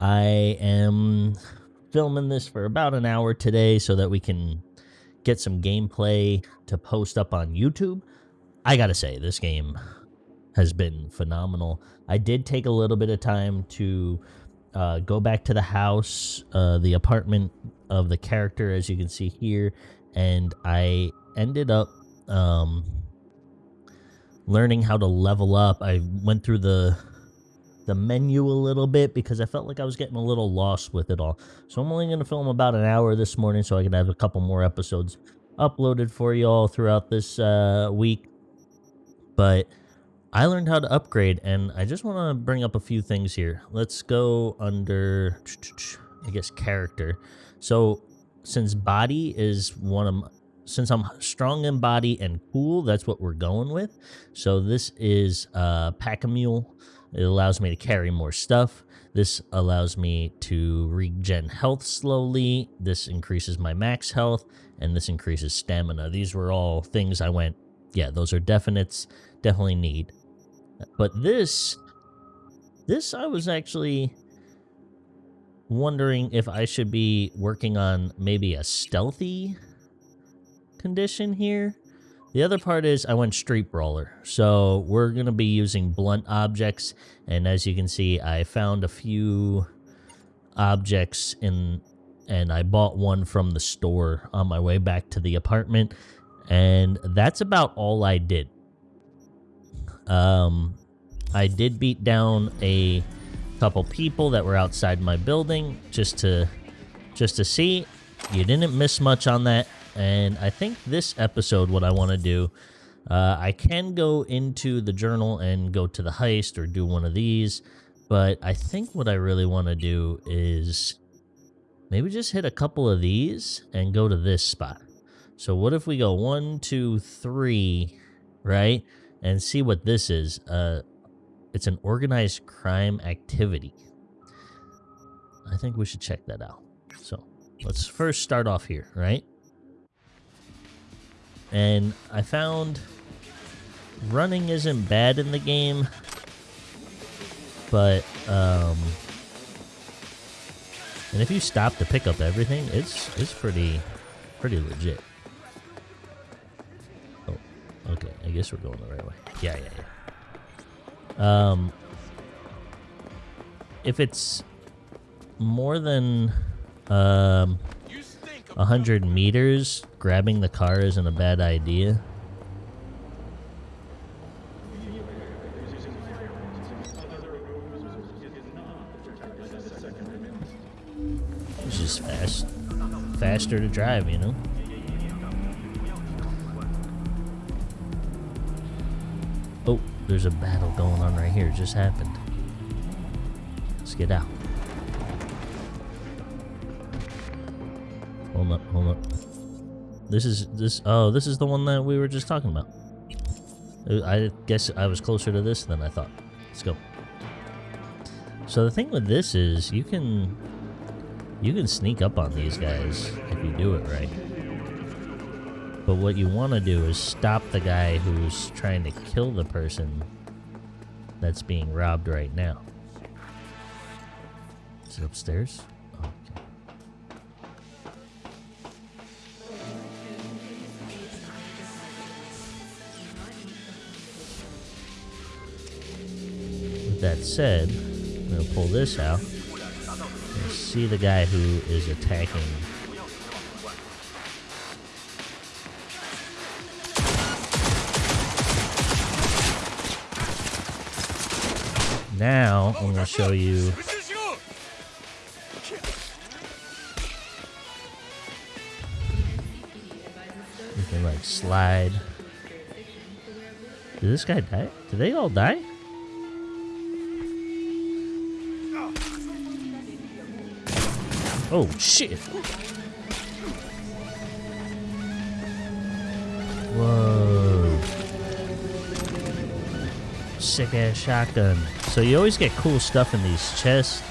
I am filming this for about an hour today so that we can get some gameplay to post up on YouTube. I gotta say, this game has been phenomenal. I did take a little bit of time to uh, go back to the house, uh, the apartment of the character, as you can see here, and I ended up um, learning how to level up. I went through the the menu a little bit because I felt like I was getting a little lost with it all. So I'm only going to film about an hour this morning so I can have a couple more episodes uploaded for you all throughout this uh, week. But I learned how to upgrade, and I just want to bring up a few things here. Let's go under, I guess, character. So since body is one of since I'm strong in body and cool, that's what we're going with. So this is uh, Pack a Mule. It allows me to carry more stuff. This allows me to regen health slowly. This increases my max health, and this increases stamina. These were all things I went, yeah, those are definites, definitely need. But this, this I was actually wondering if I should be working on maybe a stealthy condition here. The other part is I went street brawler. So we're going to be using blunt objects. And as you can see, I found a few objects in and I bought one from the store on my way back to the apartment. And that's about all I did. Um, I did beat down a couple people that were outside my building just to just to see. You didn't miss much on that. And I think this episode, what I want to do, uh, I can go into the journal and go to the heist or do one of these. But I think what I really want to do is maybe just hit a couple of these and go to this spot. So what if we go one, two, three, right? And see what this is. Uh, it's an organized crime activity. I think we should check that out. So let's first start off here, right? And I found running isn't bad in the game, but, um, and if you stop to pick up everything, it's, it's pretty, pretty legit. Oh, okay, I guess we're going the right way. Yeah, yeah, yeah. Um, if it's more than, um, 100 meters, grabbing the car isn't a bad idea. It's just fast, faster to drive, you know? Oh, there's a battle going on right here. It just happened. Let's get out. Hold up, hold up. This is this. Oh, this is the one that we were just talking about. Uh, I guess I was closer to this than I thought. Let's go. So the thing with this is you can you can sneak up on these guys if you do it right. But what you want to do is stop the guy who's trying to kill the person that's being robbed right now. Is it upstairs? Said, I'm going to pull this out and see the guy who is attacking. Now, I'm going to show you you can like slide. Did this guy die? Did they all die? Oh, shit. Whoa. Sick ass shotgun. So you always get cool stuff in these chests.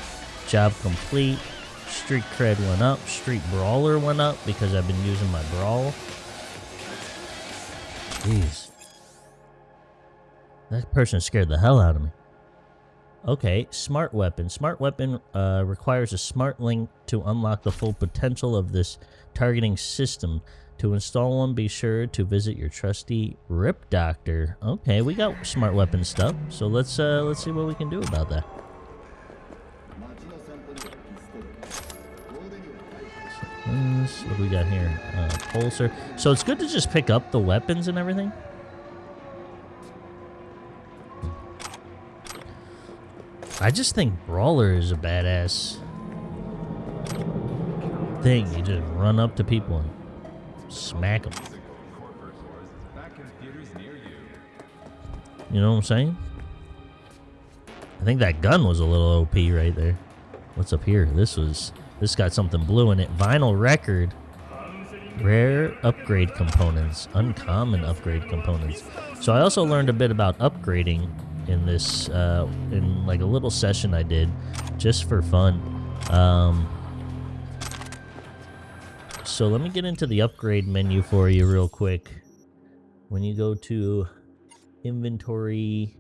Job complete. Street cred went up. Street brawler went up because I've been using my brawl. Jeez. That person scared the hell out of me. Okay, smart weapon. Smart weapon uh, requires a smart link to unlock the full potential of this targeting system. To install one, be sure to visit your trusty Rip Doctor. Okay, we got smart weapon stuff, so let's uh, let's see what we can do about that. What do we got here? Uh, pulsar. So it's good to just pick up the weapons and everything. I just think Brawler is a badass thing. You just run up to people and smack them. You know what I'm saying? I think that gun was a little OP right there. What's up here? This was this got something blue in it. Vinyl record. Rare upgrade components. Uncommon upgrade components. So I also learned a bit about upgrading in this, uh, in like a little session I did just for fun. Um, so let me get into the upgrade menu for you real quick. When you go to inventory,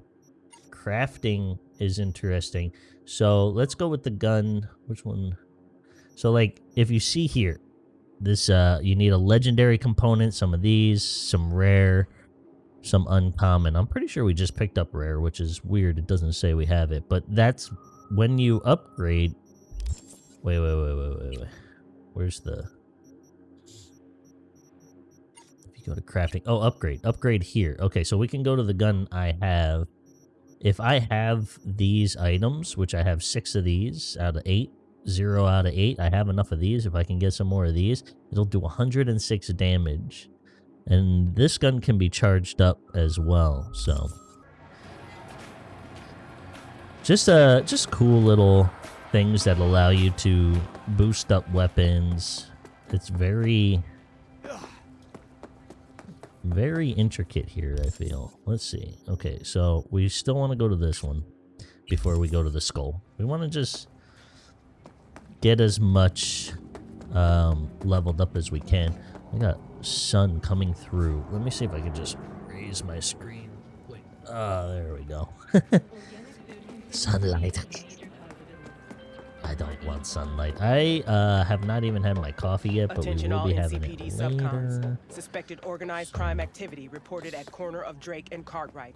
crafting is interesting. So let's go with the gun. Which one? So like if you see here, this uh you need a legendary component, some of these, some rare, some uncommon. I'm pretty sure we just picked up rare, which is weird. It doesn't say we have it, but that's when you upgrade. Wait, wait, wait, wait, wait, wait. Where's the If you go to crafting, oh, upgrade. Upgrade here. Okay, so we can go to the gun I have. If I have these items, which I have 6 of these out of eight, zero out of eight. I have enough of these. If I can get some more of these, it'll do 106 damage. And this gun can be charged up as well, so. Just uh just cool little things that allow you to boost up weapons. It's very very intricate here, I feel. Let's see. Okay, so we still want to go to this one before we go to the skull. We want to just get as much um, leveled up as we can. We got sun coming through. Let me see if I can just raise my screen. Wait. Ah, there we go. sunlight. I don't want sunlight. I uh, have not even had my coffee yet, but Attention we will be having it subcons. later. Suspected organized crime activity reported at corner of Drake and Cartwright.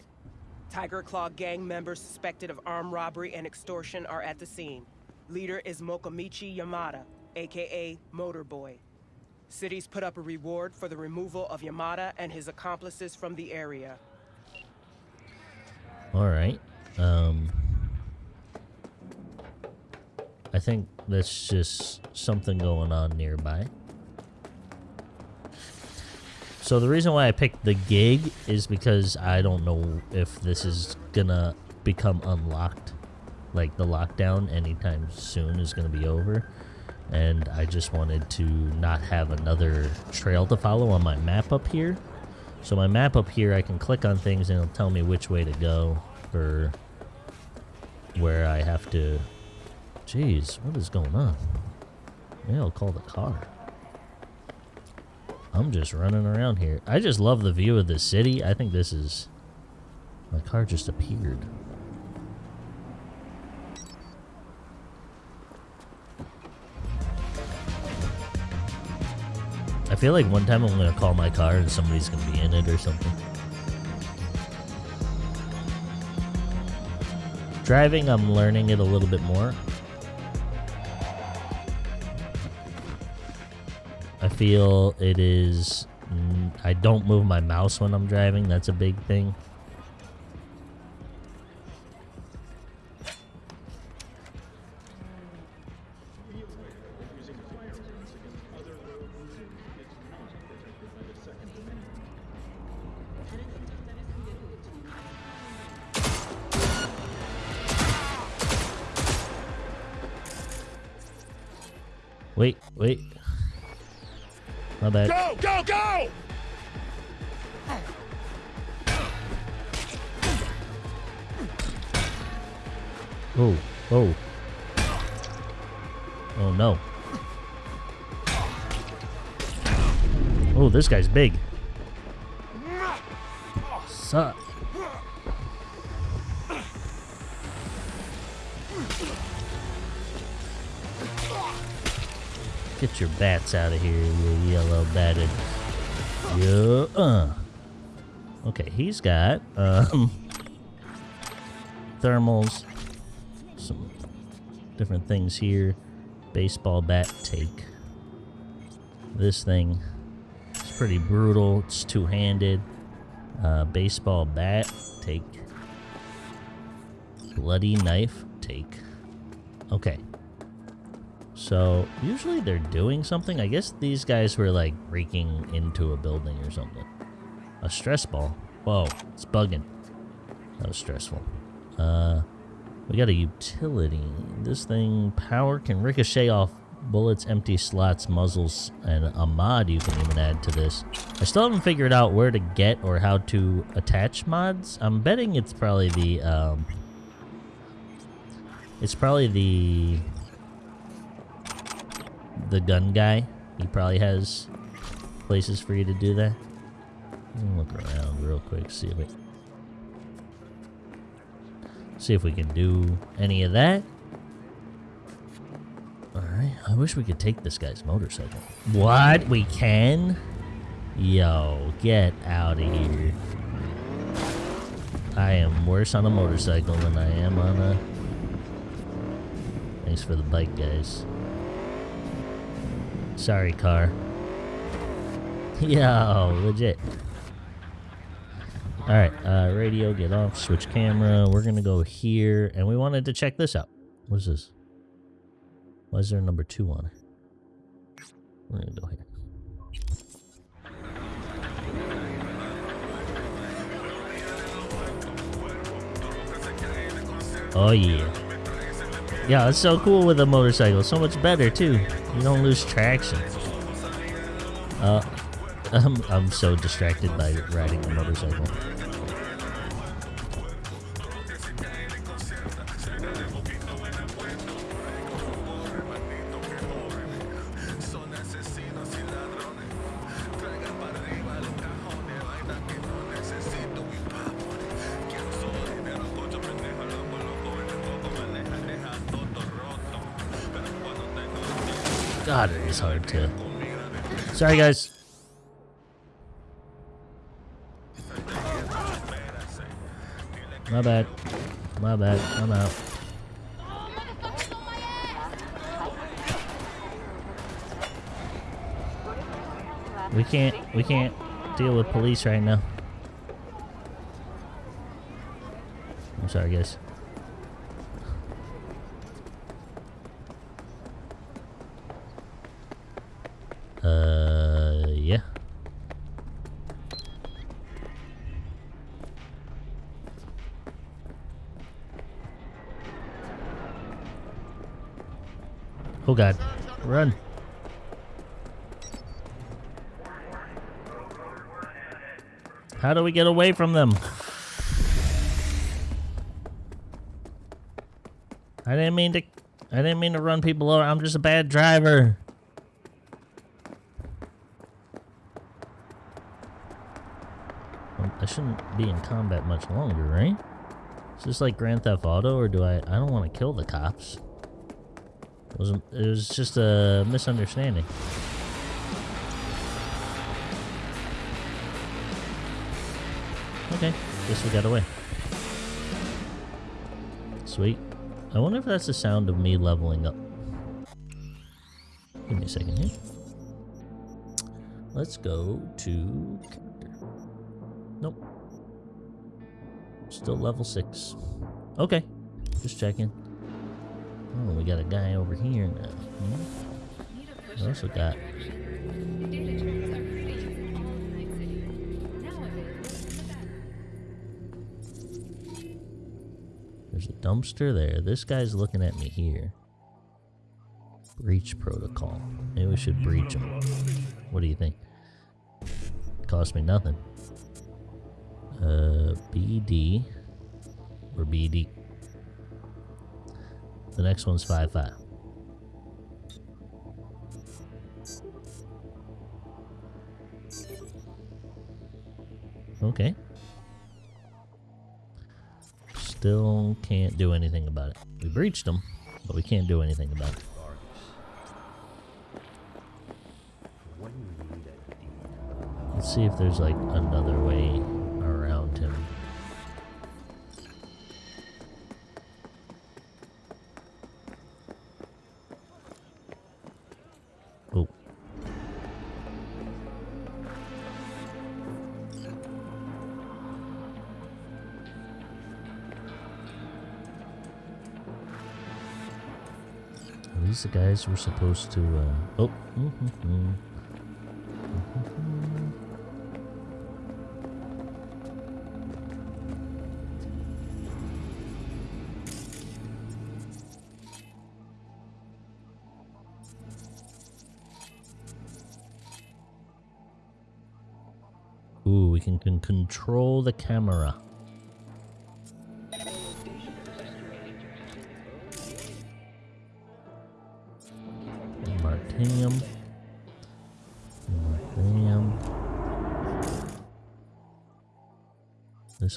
Tyger Claw gang members suspected of armed robbery and extortion are at the scene. Leader is Mokomichi Yamada, aka Motorboy. Cities put up a reward for the removal of Yamada and his accomplices from the area. All right. Um, I think that's just something going on nearby. So the reason why I picked the gig is because I don't know if this is gonna become unlocked. Like the lockdown anytime soon is gonna be over. And I just wanted to not have another trail to follow on my map up here. So my map up here, I can click on things and it'll tell me which way to go or where I have to... Jeez, what is going on? Maybe I'll call the car. I'm just running around here. I just love the view of the city. I think this is... My car just appeared. Feel like one time I'm gonna call my car and somebody's gonna be in it or something. Driving, I'm learning it a little bit more. I feel it is. mm, I don't move my mouse when I'm driving. That's a big thing. Oh, no. Oh, this guy's big. Suck. Get your bats out of here, you yellow batted. Yeah. Uh. Okay, he's got um, thermals, some different things here. Baseball bat take. This thing is pretty brutal. It's two-handed. Uh, baseball bat take. Bloody knife take. Okay. So, usually they're doing something. I guess these guys were like breaking into a building or something. A stress ball. Whoa, it's bugging. That was stressful. Uh, we got a utility. This thing, power can ricochet off bullets, empty slots, muzzles, and a mod you can even add to this. I still haven't figured out where to get or how to attach mods. I'm betting it's probably the, um, it's probably the, the gun guy. He probably has places for you to do that. Look around real quick, see if we see if we can do any of that. Alright, I wish we could take this guy's motorcycle. What? We can? Yo, get out of here. I am worse on a motorcycle than I am on a... Thanks for the bike, guys. Sorry, car. Yo, legit. Alright, uh, radio, get off, switch camera. We're gonna go here, and we wanted to check this out. What is this? Why is there a number two on it? We're gonna go here. Oh yeah. Yeah, it's so cool with a motorcycle. So much better too. You don't lose traction. Uh, I'm, I'm so distracted by riding a motorcycle. Is hard to. Sorry, guys. My bad. My bad. I'm out. We can't. We can't deal with police right now. I'm sorry, guys. Oh god. Run. How do we get away from them? I didn't mean to I didn't mean to run people over. I'm just a bad driver. I shouldn't be in combat much longer, right? Is this like Grand Theft Auto or do I I don't want to kill the cops. It was, it was just a misunderstanding. Okay, guess we got away. Sweet. I wonder if that's the sound of me leveling up. Give me a second here. Let's go to character. Nope. Still level 6. Okay. Just checking. Oh, we got a guy over here now. Hmm? We also got... There's a dumpster there. This guy's looking at me here. Breach protocol. Maybe we should breach him. What do you think? Cost me nothing. Uh, BD. Or BD. The next one's 5-5. Five, five. Okay. Still can't do anything about it. We breached them, but we can't do anything about it. Let's see if there's like another way these the guys we're supposed to, uh... Oh. Mm-hmm. Ooh, we can, can control the camera.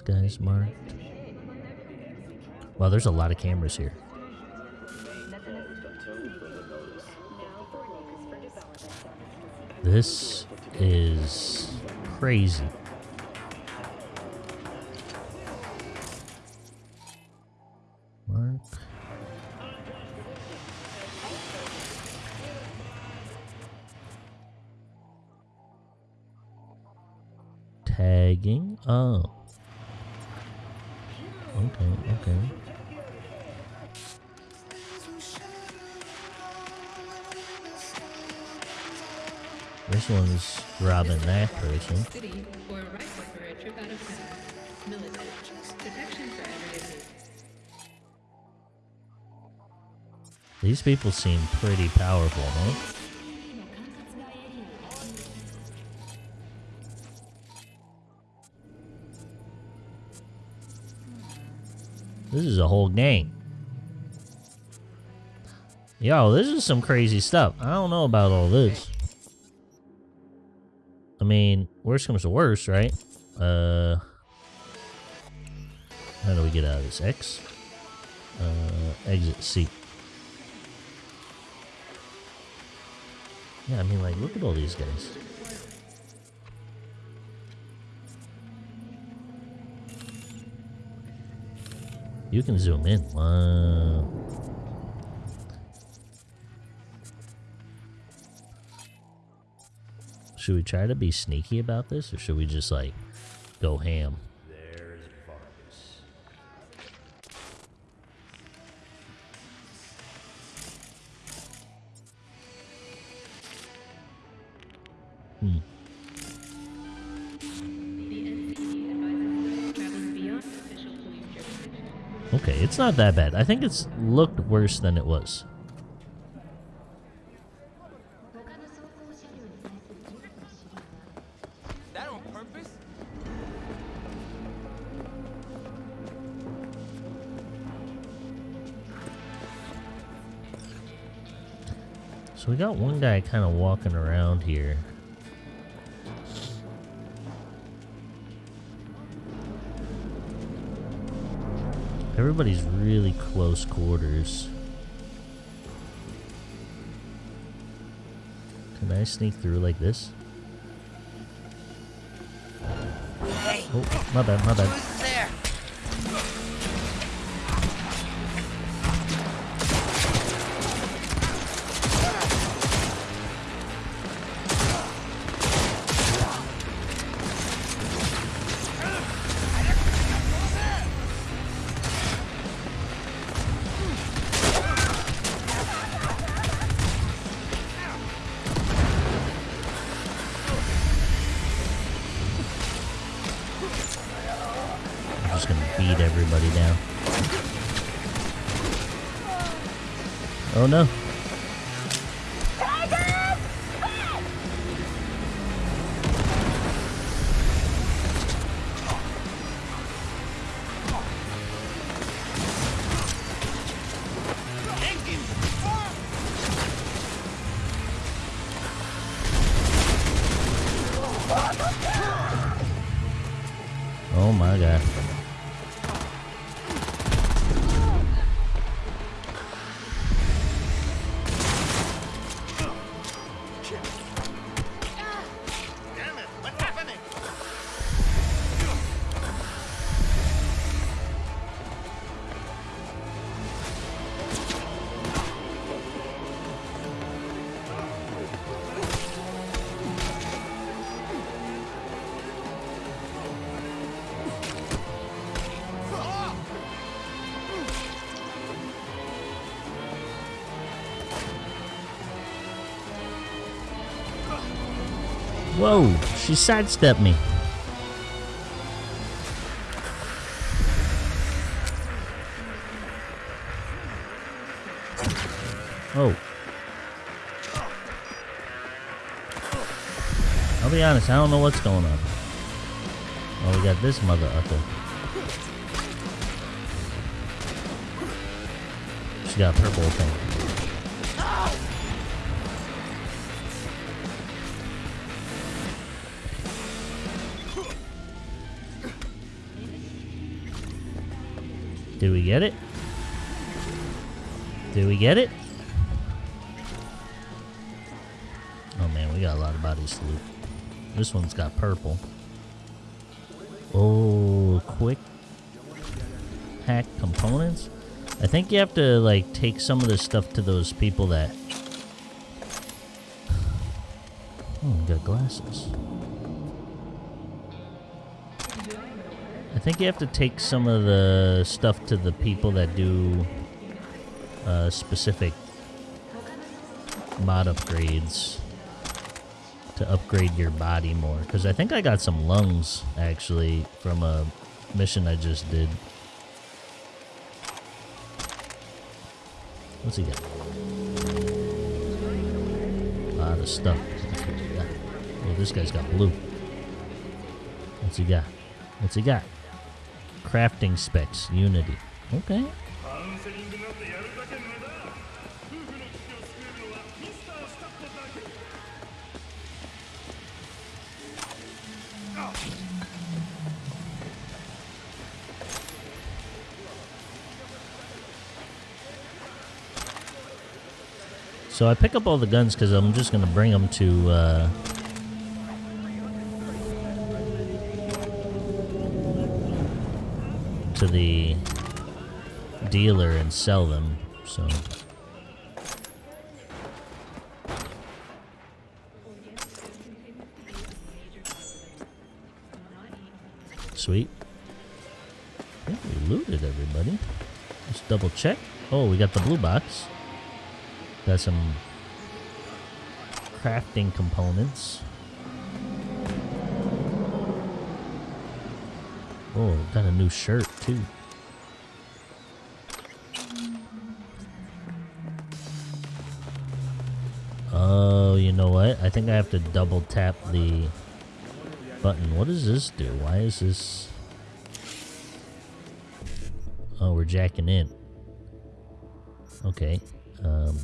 Guy's marked. Wow, there's a lot of cameras here. This is crazy. Mark. Tagging. Oh. This one's robbing that person. City or rifle for a trip out of town. Military. Protection for everyday needs. These people seem pretty powerful, huh? This is a whole gang. Yo, this is some crazy stuff. I don't know about all this. I mean, worst comes to worst, right? Uh, how do we get out of this? X? Uh, exit C. Yeah, I mean, like, look at all these guys. You can zoom in. Wow. Should we try to be sneaky about this, or should we just, like, go ham? There's Vargas. Hmm. Okay, it's not that bad. I think it's looked worse than it was. So we got one guy kind of walking around here. Everybody's really close quarters. Can I sneak through like this? Hey, Oh, my bad, my bad. Whoa, she sidestepped me. Oh. I'll be honest, I don't know what's going on. Oh, we got this mother ucker. She got a purple thing. Did we get it? Do we get it? Oh man, we got a lot of bodies to loot. This one's got purple. Oh, quick hack components. I think you have to like take some of this stuff to those people that. Oh, we hmm, got glasses. Think you have to take some of the stuff to the people that do uh, specific mod upgrades to upgrade your body more. Because I think I got some lungs, actually, from a mission I just did. What's he got? A lot of stuff. Oh, this guy's got blue. What's he got? What's he got? Crafting specs, Unity. Okay. So I pick up all the guns because I'm just going to bring them to uh To the dealer and sell them, so... Sweet. I think we looted everybody. Let's double check. Oh, we got the blue box. Got some crafting components. Oh, got a new shirt too. Oh, you know what? I think I have to double tap the button. What does this do? Why is this... Oh, we're jacking in. Okay. Um,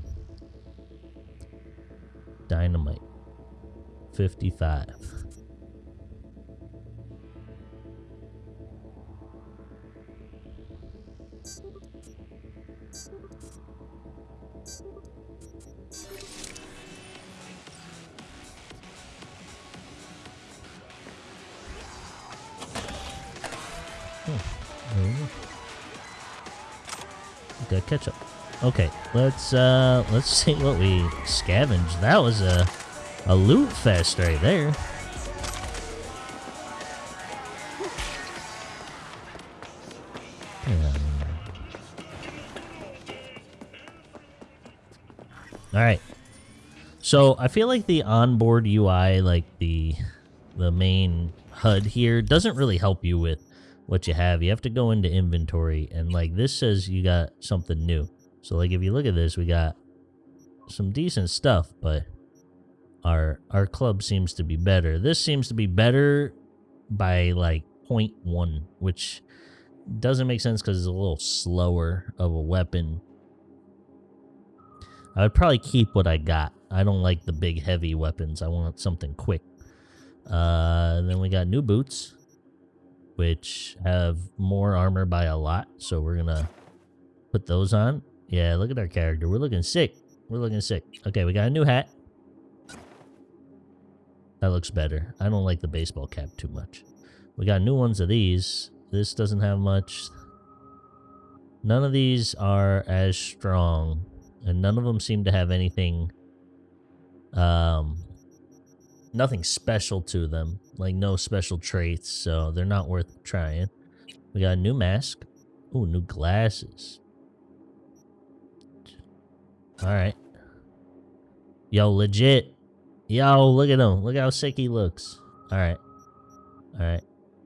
dynamite. 55. Got ketchup. Okay, let's uh let's see what we scavenged. That was a a loot fest right there. All right. So I feel like the onboard UI, like the the main HUD here, doesn't really help you with what you have. You have to go into inventory, and like this says you got something new. So like if you look at this, we got some decent stuff, but our our club seems to be better. This seems to be better by like 0.1, which doesn't make sense because it's a little slower of a weapon. I would probably keep what I got. I don't like the big heavy weapons. I want something quick. Uh, then we got new boots, which have more armor by a lot. So we're gonna put those on. Yeah, look at our character. We're looking sick. We're looking sick. Okay, we got a new hat. That looks better. I don't like the baseball cap too much. We got new ones of these. This doesn't have much. None of these are as strong. And none of them seem to have anything... Um, nothing special to them. Like, no special traits. So, they're not worth trying. We got a new mask. Ooh, new glasses. Alright. Yo, legit. Yo, look at him. Look how sick he looks. All right. All right.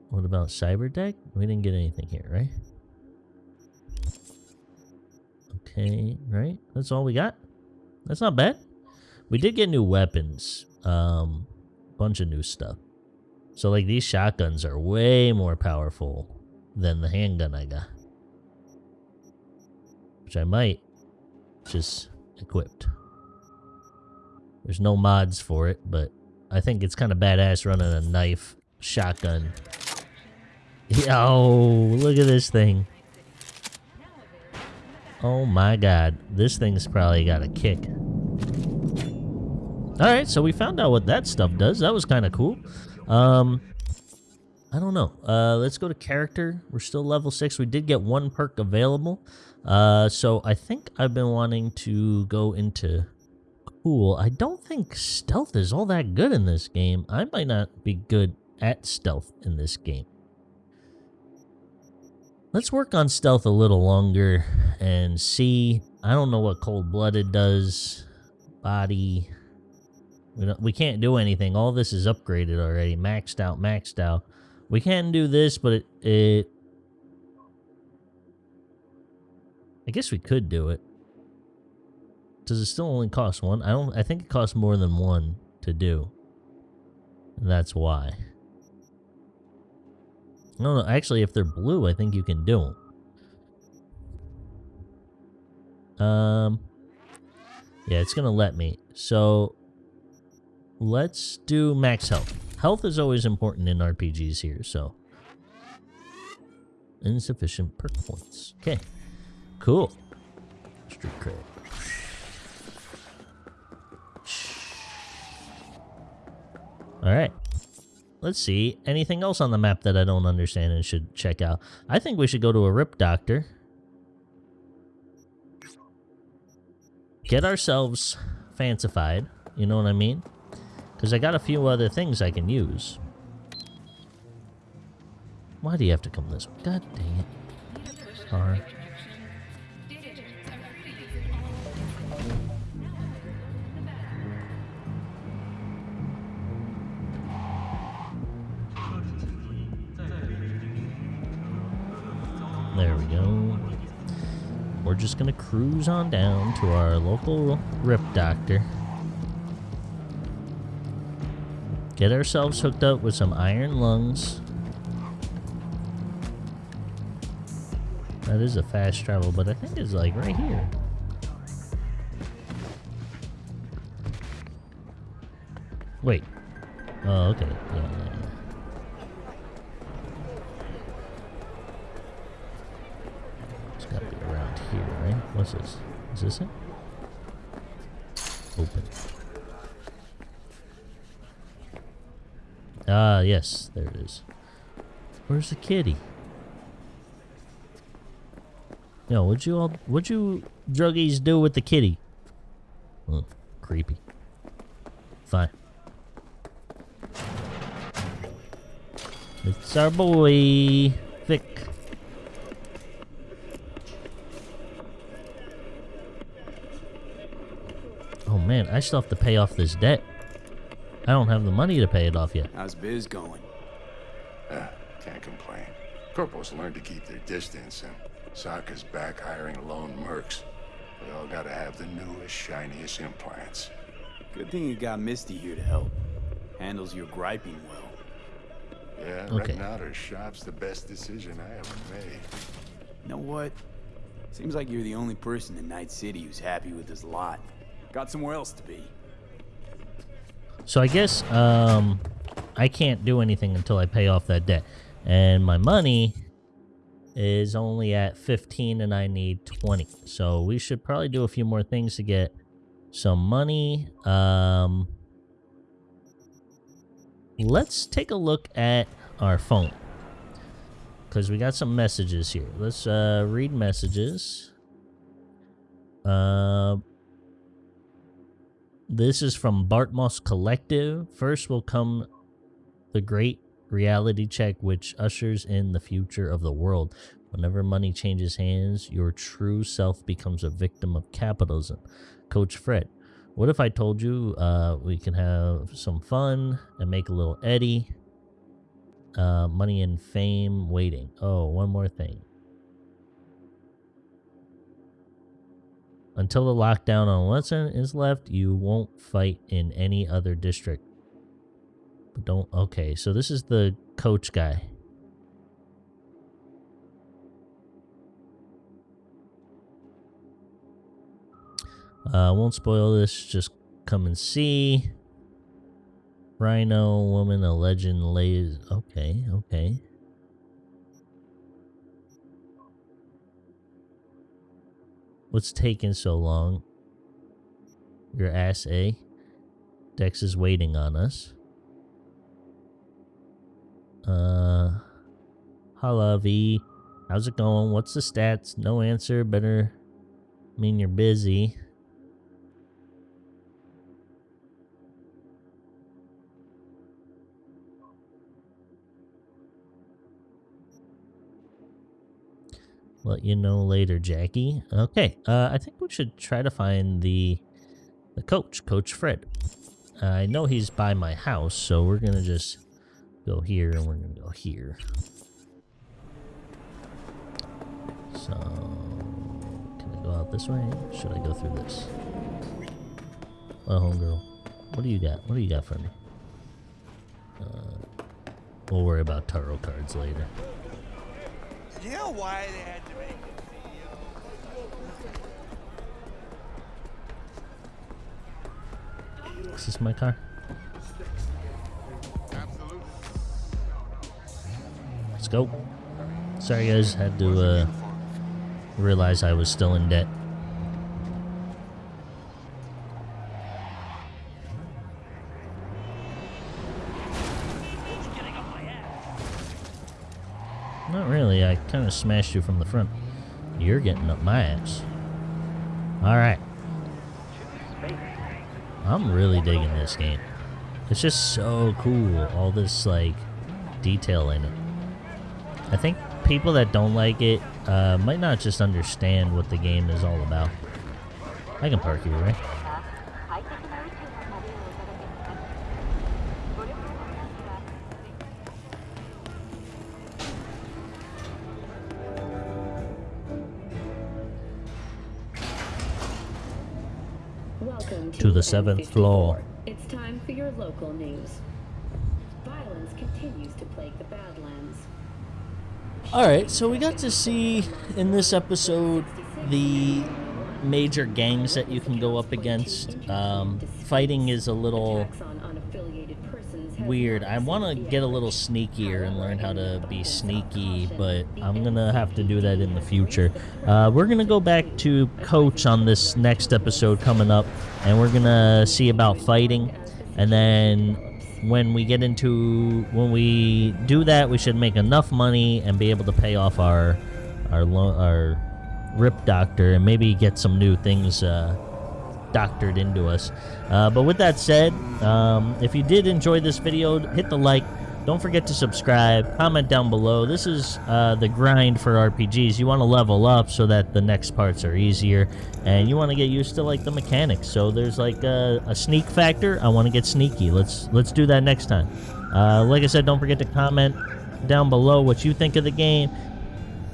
What about cyber deck? We didn't get anything here, right? Okay, right? That's all we got? That's not bad. We did get new weapons. Um, bunch of new stuff. So, like, these shotguns are way more powerful than the handgun I got. Which I might just equipped. There's no mods for it, but I think it's kind of badass running a knife shotgun. Yo, oh, look at this thing. Oh my god, this thing's probably got a kick. Alright, so we found out what that stuff does. That was kind of cool. Um, I don't know. Uh, let's go to character. We're still level 6. We did get one perk available. Uh, so I think I've been wanting to go into cool. I don't think stealth is all that good in this game. I might not be good at stealth in this game. Let's work on stealth a little longer and see. I don't know what cold-blooded does. Body. We, don't, we can't do anything. All this is upgraded already. Maxed out, maxed out. We can do this, but it, it I guess we could do it. Does it still only cost one? I don't. I think it costs more than one to do. And that's why. No, no. Actually, if they're blue, I think you can do them. Um. Yeah, it's gonna let me. So let's do max health. Health is always important in RPGs here. So insufficient perk points. Okay. Cool. Street cred. Alright. Let's see. Anything else on the map that I don't understand and should check out? I think we should go to a Rip Doctor. Get ourselves fancified. You know what I mean? Because I got a few other things I can use. Why do you have to come this way? God dang it. Alright. There we go. We're just gonna cruise on down to our local rip doctor. Get ourselves hooked up with some iron lungs. That is a fast travel, but I think it's like right here. Wait. Oh, okay. Yeah, yeah, yeah. It's gotta be around here, right? What's this? Is this it? Open. Ah, yes, there it is. Where's the kitty? Yo, what'd you all, what'd you druggies do with the kitty? Oh, creepy. Fine. It's our boy, Vik. Oh man, I still have to pay off this debt. I don't have the money to pay it off yet. How's biz going? Ah, can't complain. Corporals learn to keep their distance, and Sokka's back hiring lone mercs. They all gotta have the newest, shiniest implants. Good thing you got Misty here to help. Handles your griping well. Yeah, Okay. renting out her shop's the best decision I ever made. You know what? Seems like you're the only person in Night City who's happy with his lot. Got somewhere else to be. So I guess um, I can't do anything until I pay off that debt. And my money is only at 15 and I need 20. So we should probably do a few more things to get some money. Um, let's take a look at our phone. Because we got some messages here. Let's uh, read messages. Uh, this is from Bartmoss Collective. First will come the great reality check, which ushers in the future of the world. Whenever money changes hands, your true self becomes a victim of capitalism. Coach Fred. What if I told you uh, we can have some fun and make a little Eddie? Uh, money and fame waiting. Oh, one more thing. Until the lockdown on Watson is left, you won't fight in any other district. But don't. Okay, so this is the coach guy. Uh, won't spoil this. Just come and see. Rhino, woman, a legend, lays. Okay, okay. What's taking so long? Your ass, eh? Dex is waiting on us. Uh, holla, V. How's it going? What's the stats? No answer. Better mean you're busy. Let you know later, Jackie. Okay, uh, I think we should try to find the the coach, Coach Fred. I know he's by my house, so we're gonna just go here and we're gonna go here. So, can I go out this way? Should I go through this? Well, homegirl, what do you got? What do you got for me? Uh, we'll worry about tarot cards later. You know why they had to make it? Is this is my car? Let's go. Sorry guys, had to uh, realize I was still in debt. Not really, I kind of smashed you from the front. You're getting up my ass. Alright. I'm really digging this game. It's just so cool, all this, like, detail in it. I think people that don't like it uh, might not just understand what the game is all about. I can park here, right? The seventh floor. It's time for your local news. Violence continues to plague the Badlands. Alright, so we got to see in this episode the major gangs that you can go up against. Um, fighting is a little weird. I want to get a little sneakier and learn how to be sneaky, but I'm gonna have to do that in the future. Uh, we're gonna go back to Coach on this next episode coming up, and we're gonna see about fighting, and then when we get into when we do that, we should make enough money and be able to pay off our our lo- our ripperdoc and maybe get some new things. Uh, doctored into us. Uh, but with that said, um, if you did enjoy this video, hit the like. Don't forget to subscribe. Comment down below. This is uh, the grind for RPGs. You want to level up so that the next parts are easier, and you want to get used to like the mechanics. So there's like a, a sneak factor. I want to get sneaky. Let's let's do that next time. Uh, like I said, don't forget to comment down below what you think of the game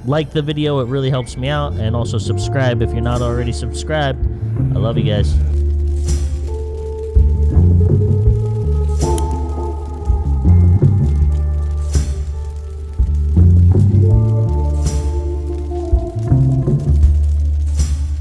like the video it really helps me out and also subscribe if you're not already subscribed i love you guys